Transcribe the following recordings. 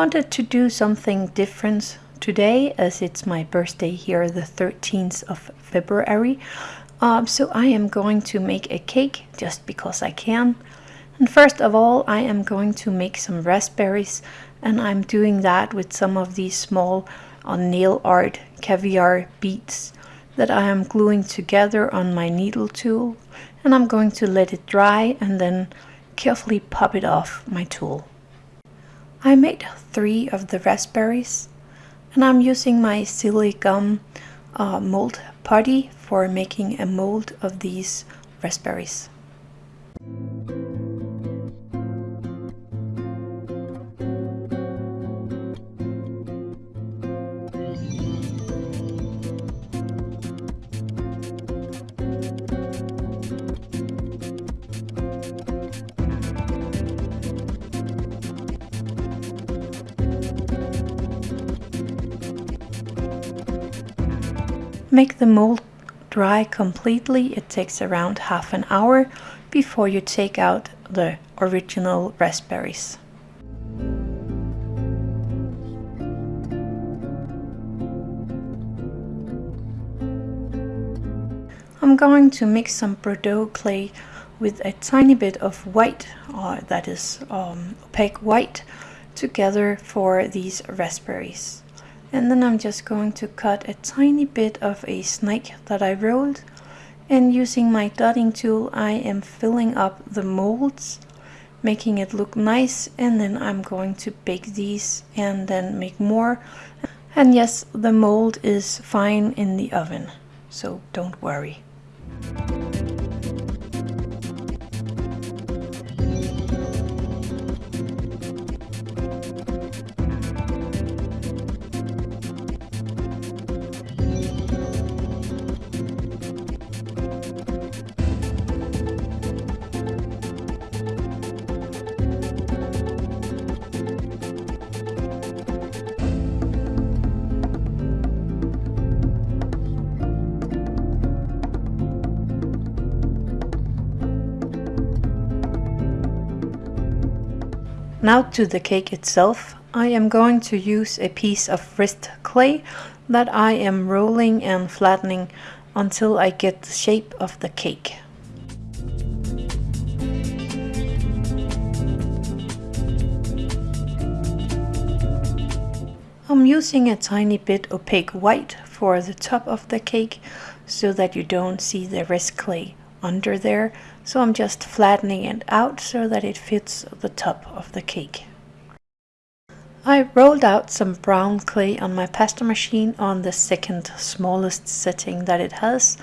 wanted to do something different today as it's my birthday here the 13th of February. Um, so I am going to make a cake just because I can. And first of all, I am going to make some raspberries and I'm doing that with some of these small uh, nail art caviar beads that I am gluing together on my needle tool and I'm going to let it dry and then carefully pop it off my tool. I made three of the raspberries and I'm using my Siligum uh, mold putty for making a mold of these raspberries. Make the mold dry completely. It takes around half an hour before you take out the original raspberries. I'm going to mix some Bordeaux clay with a tiny bit of white, uh, that is um, opaque white, together for these raspberries and then I'm just going to cut a tiny bit of a snake that I rolled. And using my dotting tool I am filling up the molds making it look nice. And then I'm going to bake these and then make more. And yes the mold is fine in the oven so don't worry. Now to the cake itself. I am going to use a piece of wrist clay that I am rolling and flattening until I get the shape of the cake. I'm using a tiny bit opaque white for the top of the cake so that you don't see the wrist clay under there so I'm just flattening it out so that it fits the top of the cake. I rolled out some brown clay on my pasta machine on the second smallest setting that it has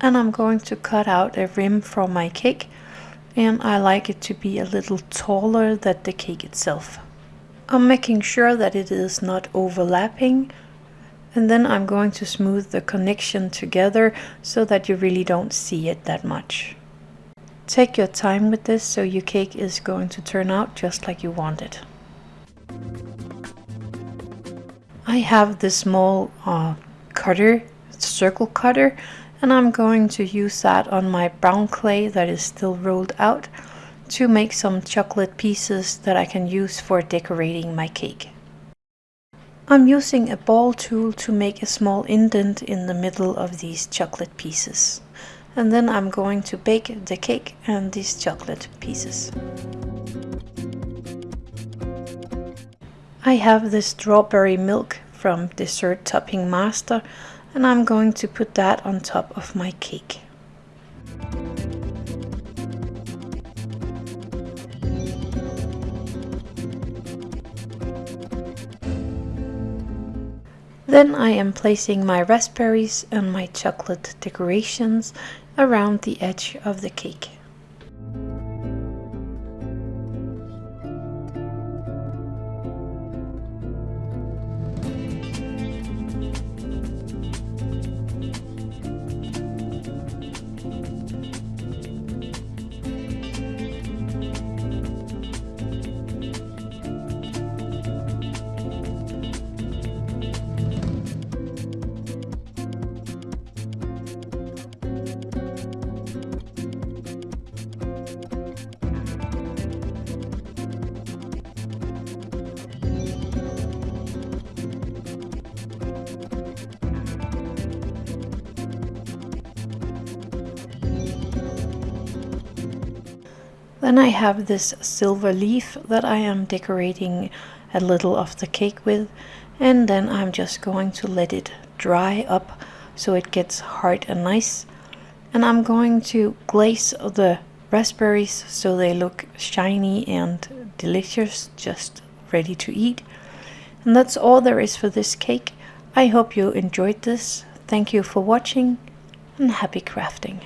and I'm going to cut out a rim for my cake and I like it to be a little taller than the cake itself. I'm making sure that it is not overlapping and then I'm going to smooth the connection together so that you really don't see it that much. Take your time with this so your cake is going to turn out just like you want it. I have this small uh, cutter, circle cutter, and I'm going to use that on my brown clay that is still rolled out to make some chocolate pieces that I can use for decorating my cake. I'm using a ball tool to make a small indent in the middle of these chocolate pieces. And then I'm going to bake the cake and these chocolate pieces. I have the strawberry milk from Dessert Topping Master and I'm going to put that on top of my cake. Then I am placing my raspberries and my chocolate decorations around the edge of the cake. Then I have this silver leaf that I am decorating a little of the cake with and then I'm just going to let it dry up so it gets hard and nice. And I'm going to glaze the raspberries so they look shiny and delicious just ready to eat. And that's all there is for this cake. I hope you enjoyed this. Thank you for watching and happy crafting